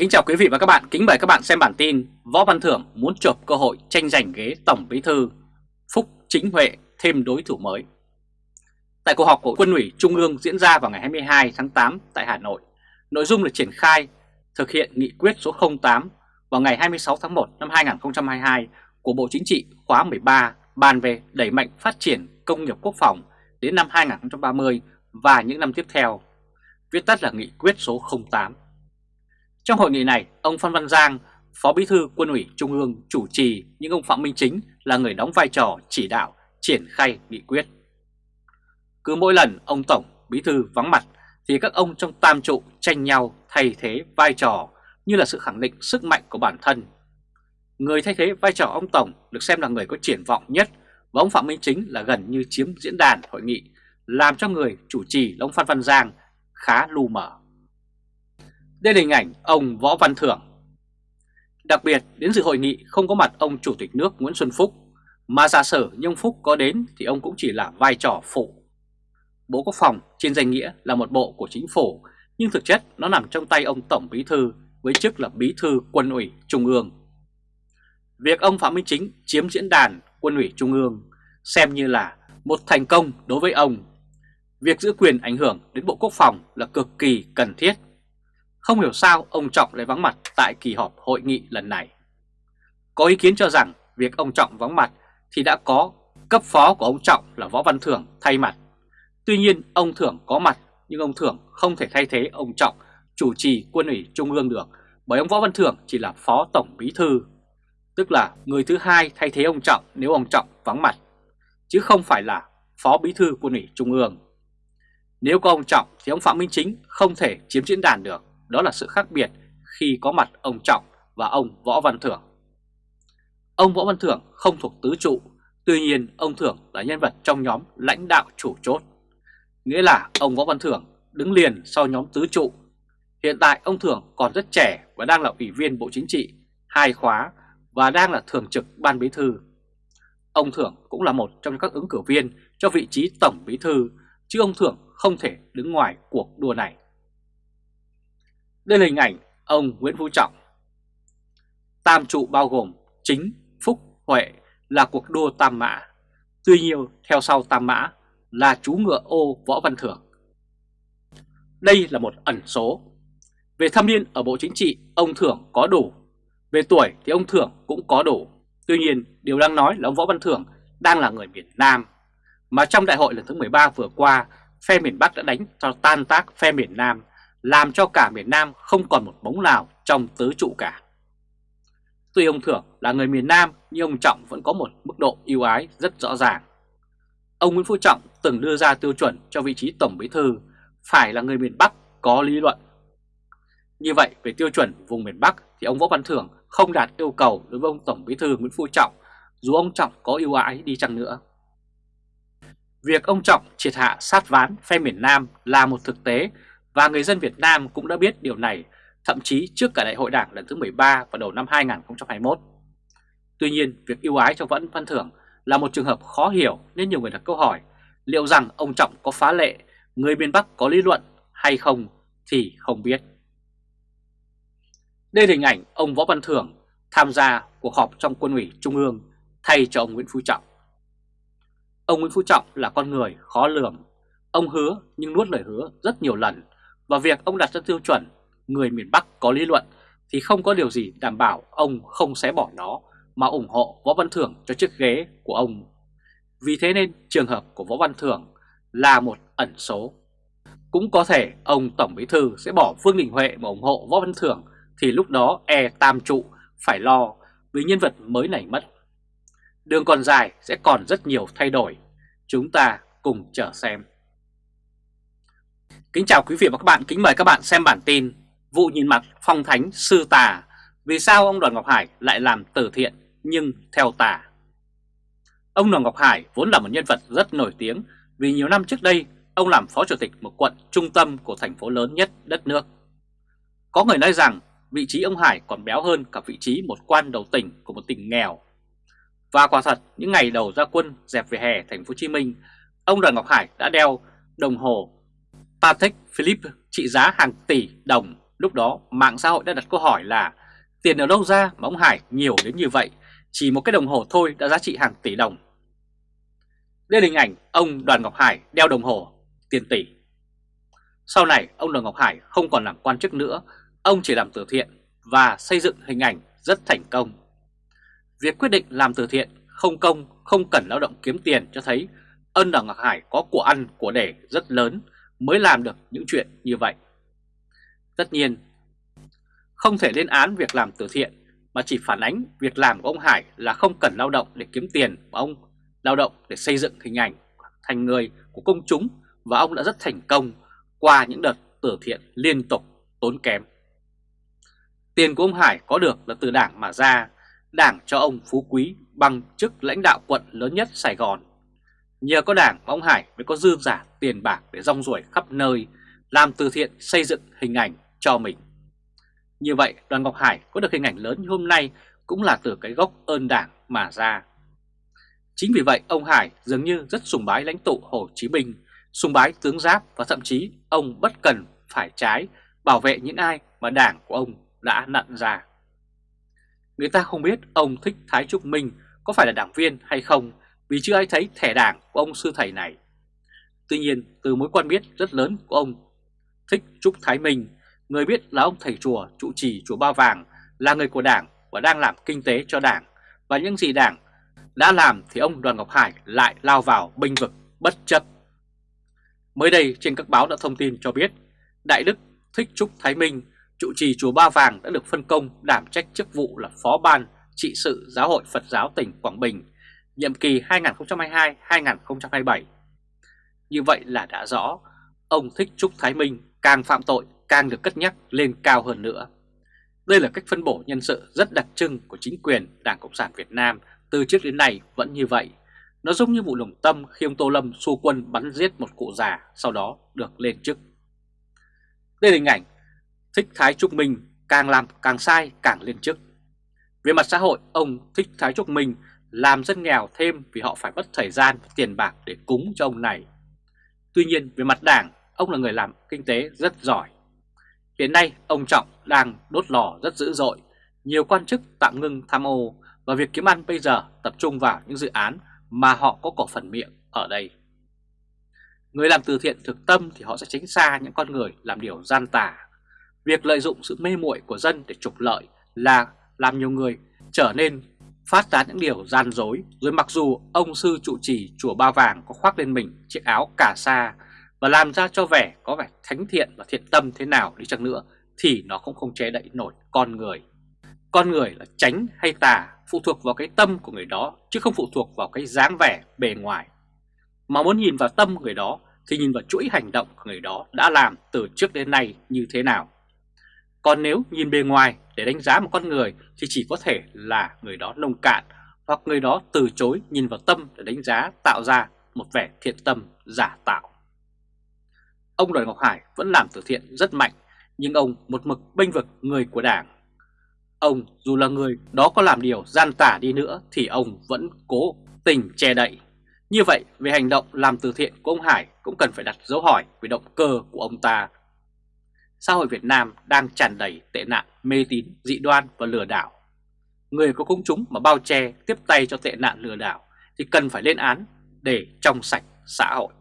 Kính chào quý vị và các bạn, kính mời các bạn xem bản tin Võ Văn Thưởng muốn chộp cơ hội tranh giành ghế Tổng Bí Thư Phúc Chính Huệ thêm đối thủ mới Tại cuộc họp của Quân ủy Trung ương diễn ra vào ngày 22 tháng 8 tại Hà Nội Nội dung là triển khai thực hiện nghị quyết số 08 vào ngày 26 tháng 1 năm 2022 của Bộ Chính trị khóa 13 bàn về đẩy mạnh phát triển công nghiệp quốc phòng đến năm 2030 và những năm tiếp theo, viết tắt là nghị quyết số 08. Trong hội nghị này, ông Phan Văn Giang, Phó Bí thư Quân ủy Trung ương chủ trì nhưng ông Phạm Minh Chính là người đóng vai trò chỉ đạo triển khai nghị quyết. Cứ mỗi lần ông Tổng Bí thư vắng mặt thì các ông trong tam trụ tranh nhau thay thế vai trò như là sự khẳng định sức mạnh của bản thân. Người thay thế vai trò ông Tổng được xem là người có triển vọng nhất và ông Phạm Minh Chính là gần như chiếm diễn đàn hội nghị làm cho người chủ trì là ông Phan Văn Giang khá lu mở đây là hình ảnh ông Võ Văn Thưởng. Đặc biệt đến dự hội nghị không có mặt ông Chủ tịch nước Nguyễn Xuân Phúc, mà giả sử nhung Phúc có đến thì ông cũng chỉ là vai trò phụ. Bộ Quốc phòng trên danh nghĩa là một bộ của chính phủ, nhưng thực chất nó nằm trong tay ông Tổng Bí Thư với chức là Bí Thư Quân ủy Trung ương. Việc ông Phạm Minh Chính chiếm diễn đàn Quân ủy Trung ương xem như là một thành công đối với ông. Việc giữ quyền ảnh hưởng đến Bộ Quốc phòng là cực kỳ cần thiết không hiểu sao ông Trọng lại vắng mặt tại kỳ họp hội nghị lần này. Có ý kiến cho rằng việc ông Trọng vắng mặt thì đã có cấp phó của ông Trọng là Võ Văn Thưởng thay mặt. Tuy nhiên ông Thưởng có mặt nhưng ông Thưởng không thể thay thế ông Trọng chủ trì quân ủy Trung ương được bởi ông Võ Văn Thưởng chỉ là phó tổng bí thư, tức là người thứ hai thay thế ông Trọng nếu ông Trọng vắng mặt, chứ không phải là phó bí thư quân ủy Trung ương. Nếu có ông Trọng thì ông Phạm Minh Chính không thể chiếm diễn đàn được đó là sự khác biệt khi có mặt ông Trọng và ông Võ Văn Thưởng. Ông Võ Văn Thưởng không thuộc tứ trụ, tuy nhiên ông Thưởng là nhân vật trong nhóm lãnh đạo chủ chốt. Nghĩa là ông Võ Văn Thưởng đứng liền sau nhóm tứ trụ. Hiện tại ông Thưởng còn rất trẻ và đang là ủy viên Bộ Chính trị, hai khóa và đang là thường trực Ban Bí Thư. Ông Thưởng cũng là một trong các ứng cử viên cho vị trí Tổng Bí Thư, chứ ông Thưởng không thể đứng ngoài cuộc đua này. Đây là hình ảnh ông Nguyễn Phú Trọng. Tam trụ bao gồm chính, phúc, huệ là cuộc đua tam mã. Tuy nhiên theo sau tam mã là chú ngựa ô Võ Văn Thưởng. Đây là một ẩn số. Về thâm niên ở Bộ Chính trị, ông Thưởng có đủ. Về tuổi thì ông Thưởng cũng có đủ. Tuy nhiên, điều đang nói là ông Võ Văn Thưởng đang là người miền Nam. Mà trong đại hội lần thứ 13 vừa qua, phe miền Bắc đã đánh cho tan tác phe miền Nam làm cho cả miền Nam không còn một bóng nào trong tứ trụ cả. Tuy ông Thưởng là người miền Nam, nhưng ông Trọng vẫn có một mức độ ưu ái rất rõ ràng. Ông Nguyễn Phú Trọng từng đưa ra tiêu chuẩn cho vị trí Tổng Bí Thư, phải là người miền Bắc có lý luận. Như vậy, về tiêu chuẩn vùng miền Bắc thì ông Võ Văn Thưởng không đạt yêu cầu đối với ông Tổng Bí Thư Nguyễn Phú Trọng, dù ông Trọng có ưu ái đi chăng nữa. Việc ông Trọng triệt hạ sát ván phe miền Nam là một thực tế và người dân Việt Nam cũng đã biết điều này thậm chí trước cả đại hội đảng lần thứ 13 vào đầu năm 2021. Tuy nhiên, việc yêu ái cho Vẫn Văn Thưởng là một trường hợp khó hiểu nên nhiều người đặt câu hỏi liệu rằng ông Trọng có phá lệ, người miền Bắc có lý luận hay không thì không biết. Đây là hình ảnh ông Võ Văn Thưởng tham gia cuộc họp trong quân ủy Trung ương thay cho ông Nguyễn Phú Trọng. Ông Nguyễn Phú Trọng là con người khó lường. Ông hứa nhưng nuốt lời hứa rất nhiều lần và việc ông đặt ra tiêu chuẩn, người miền Bắc có lý luận, thì không có điều gì đảm bảo ông không xé bỏ nó, mà ủng hộ Võ Văn Thưởng cho chiếc ghế của ông. Vì thế nên trường hợp của Võ Văn Thưởng là một ẩn số. Cũng có thể ông Tổng Bí Thư sẽ bỏ Vương Đình Huệ mà ủng hộ Võ Văn Thưởng thì lúc đó e tam trụ phải lo vì nhân vật mới này mất. Đường còn dài sẽ còn rất nhiều thay đổi. Chúng ta cùng chờ xem. Kính chào quý vị và các bạn, kính mời các bạn xem bản tin Vụ nhìn mặt phong thánh sư tà. Vì sao ông Đoàn Ngọc Hải lại làm từ thiện nhưng theo tà? Ông Đoàn Ngọc Hải vốn là một nhân vật rất nổi tiếng. Vì nhiều năm trước đây ông làm phó chủ tịch một quận trung tâm của thành phố lớn nhất đất nước. Có người nói rằng vị trí ông Hải còn béo hơn cả vị trí một quan đầu tỉnh của một tỉnh nghèo. Và quả thật những ngày đầu ra quân dẹp về hè thành phố Hồ Chí Minh Ông Đoàn Ngọc Hải đã đeo đồng hồ Patek Philippe trị giá hàng tỷ đồng Lúc đó mạng xã hội đã đặt câu hỏi là tiền ở đâu ra mà ông Hải nhiều đến như vậy, chỉ một cái đồng hồ thôi đã giá trị hàng tỷ đồng. Đây là hình ảnh ông Đoàn Ngọc Hải đeo đồng hồ tiền tỷ. Sau này ông Đoàn Ngọc Hải không còn làm quan chức nữa, ông chỉ làm từ thiện và xây dựng hình ảnh rất thành công. Việc quyết định làm từ thiện không công, không cần lao động kiếm tiền cho thấy ân Đoàn Ngọc Hải có của ăn của để rất lớn mới làm được những chuyện như vậy. Tất nhiên, không thể lên án việc làm từ thiện mà chỉ phản ánh việc làm của ông Hải là không cần lao động để kiếm tiền mà ông lao động để xây dựng hình ảnh thành người của công chúng và ông đã rất thành công qua những đợt từ thiện liên tục tốn kém. Tiền của ông Hải có được là từ đảng mà ra, đảng cho ông Phú Quý bằng chức lãnh đạo quận lớn nhất Sài Gòn. Nhờ có đảng ông Hải mới có dư giả tiền bạc để rong ruổi khắp nơi, làm từ thiện xây dựng hình ảnh cho mình. Như vậy đoàn Ngọc Hải có được hình ảnh lớn như hôm nay cũng là từ cái gốc ơn đảng mà ra. Chính vì vậy ông Hải dường như rất sùng bái lãnh tụ Hồ Chí Minh, sùng bái tướng Giáp và thậm chí ông bất cần phải trái bảo vệ những ai mà đảng của ông đã nặn ra. Người ta không biết ông Thích Thái Trúc Minh có phải là đảng viên hay không vì chưa ai thấy thẻ đảng của ông sư thầy này. Tuy nhiên từ mối quan biết rất lớn của ông Thích Trúc Thái Minh, người biết là ông thầy chùa trụ trì chùa Ba Vàng là người của đảng và đang làm kinh tế cho đảng và những gì đảng đã làm thì ông Đoàn Ngọc Hải lại lao vào binh vực bất chấp. Mới đây trên các báo đã thông tin cho biết Đại Đức Thích Trúc Thái Minh, trụ trì chùa Ba Vàng đã được phân công đảm trách chức vụ là Phó Ban trị sự Giáo hội Phật giáo tỉnh Quảng Bình, nhiệm kỳ 2022-2027. Như vậy là đã rõ, ông Thích Trúc Thái Minh càng phạm tội càng được cất nhắc lên cao hơn nữa. Đây là cách phân bổ nhân sự rất đặc trưng của chính quyền Đảng Cộng sản Việt Nam từ trước đến nay vẫn như vậy. Nó giống như vụ đồng tâm khi ông Tô Lâm xua quân bắn giết một cụ già sau đó được lên chức. Đây là hình ảnh Thích Thái Trúc Minh càng làm càng sai càng lên chức. Về mặt xã hội, ông Thích Thái Trúc Minh làm dân nghèo thêm vì họ phải mất thời gian và tiền bạc để cúng cho ông này. Tuy nhiên về mặt đảng, ông là người làm kinh tế rất giỏi. Hiện nay ông Trọng đang đốt lò rất dữ dội, nhiều quan chức tạm ngưng tham ô và việc kiếm ăn bây giờ tập trung vào những dự án mà họ có cổ phần miệng ở đây. Người làm từ thiện thực tâm thì họ sẽ tránh xa những con người làm điều gian tà. Việc lợi dụng sự mê muội của dân để trục lợi là làm nhiều người trở nên phát tán những điều gian dối. Rồi mặc dù ông sư trụ trì chùa Ba Vàng có khoác lên mình chiếc áo cà sa và làm ra cho vẻ có vẻ thánh thiện và thiện tâm thế nào đi chăng nữa, thì nó cũng không che đậy nổi con người. Con người là tránh hay tà phụ thuộc vào cái tâm của người đó, chứ không phụ thuộc vào cái dáng vẻ bề ngoài. Mà muốn nhìn vào tâm người đó, thì nhìn vào chuỗi hành động của người đó đã làm từ trước đến nay như thế nào. Còn nếu nhìn bề ngoài để đánh giá một con người thì chỉ có thể là người đó nông cạn hoặc người đó từ chối nhìn vào tâm để đánh giá tạo ra một vẻ thiện tâm giả tạo. Ông Đoàn Ngọc Hải vẫn làm từ thiện rất mạnh, nhưng ông một mực bênh vực người của đảng Ông dù là người đó có làm điều gian tả đi nữa thì ông vẫn cố tình che đậy. Như vậy, về hành động làm từ thiện của ông Hải cũng cần phải đặt dấu hỏi về động cơ của ông ta. Xã hội Việt Nam đang tràn đầy tệ nạn mê tín, dị đoan và lừa đảo. Người có công chúng mà bao che tiếp tay cho tệ nạn lừa đảo thì cần phải lên án để trong sạch xã hội.